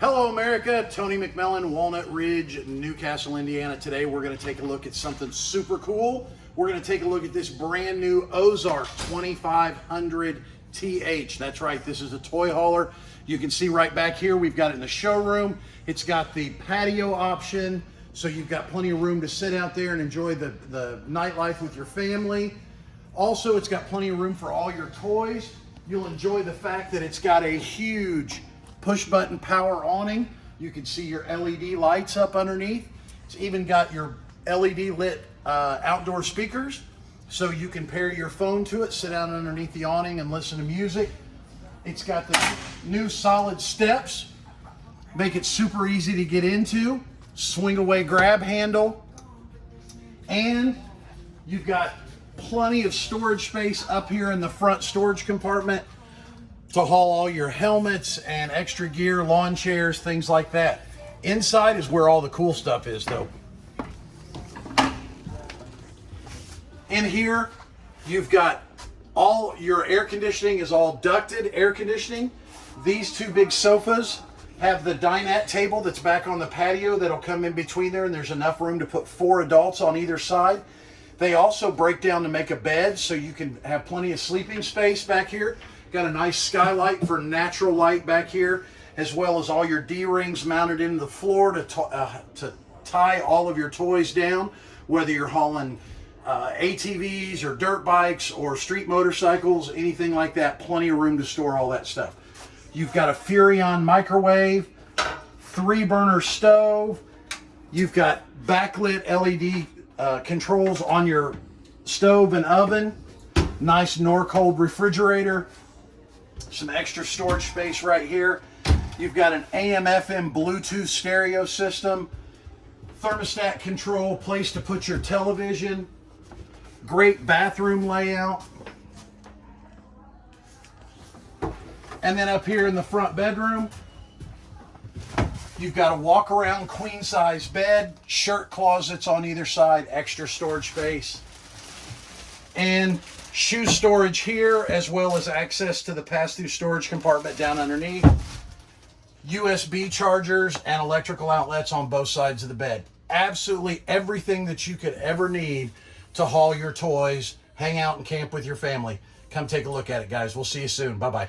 Hello, America. Tony McMillan, Walnut Ridge, Newcastle, Indiana. Today, we're going to take a look at something super cool. We're going to take a look at this brand new Ozark 2500 TH. That's right, this is a toy hauler. You can see right back here, we've got it in the showroom. It's got the patio option, so you've got plenty of room to sit out there and enjoy the, the nightlife with your family. Also, it's got plenty of room for all your toys. You'll enjoy the fact that it's got a huge push button power awning. You can see your LED lights up underneath. It's even got your LED lit uh, outdoor speakers. So you can pair your phone to it, sit down underneath the awning and listen to music. It's got the new solid steps, make it super easy to get into. Swing away grab handle. And you've got plenty of storage space up here in the front storage compartment to haul all your helmets and extra gear, lawn chairs, things like that. Inside is where all the cool stuff is though. In here, you've got all your air conditioning is all ducted air conditioning. These two big sofas have the dinette table that's back on the patio that'll come in between there and there's enough room to put four adults on either side. They also break down to make a bed so you can have plenty of sleeping space back here. Got a nice skylight for natural light back here, as well as all your D-rings mounted into the floor to, uh, to tie all of your toys down, whether you're hauling uh, ATVs or dirt bikes or street motorcycles, anything like that, plenty of room to store all that stuff. You've got a Furrion microwave, three burner stove, you've got backlit LED uh, controls on your stove and oven, nice Norcold refrigerator, some extra storage space right here. You've got an AM FM Bluetooth stereo system, thermostat control, place to put your television, great bathroom layout. And then up here in the front bedroom, you've got a walk around queen size bed, shirt closets on either side, extra storage space. And shoe storage here, as well as access to the pass-through storage compartment down underneath. USB chargers and electrical outlets on both sides of the bed. Absolutely everything that you could ever need to haul your toys, hang out and camp with your family. Come take a look at it, guys. We'll see you soon. Bye-bye.